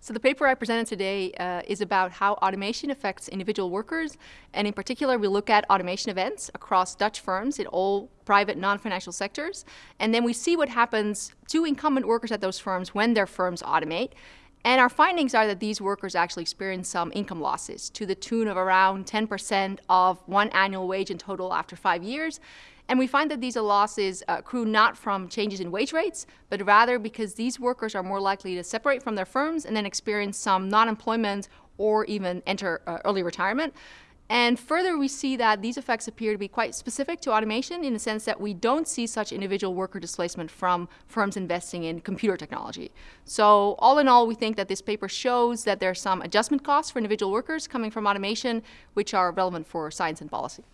So the paper I presented today uh, is about how automation affects individual workers, and in particular, we look at automation events across Dutch firms in all private non-financial sectors, and then we see what happens to incumbent workers at those firms when their firms automate. And our findings are that these workers actually experience some income losses to the tune of around 10% of one annual wage in total after five years. And we find that these losses uh, accrue not from changes in wage rates, but rather because these workers are more likely to separate from their firms and then experience some non-employment or even enter uh, early retirement. And further, we see that these effects appear to be quite specific to automation in the sense that we don't see such individual worker displacement from firms investing in computer technology. So all in all, we think that this paper shows that there are some adjustment costs for individual workers coming from automation, which are relevant for science and policy.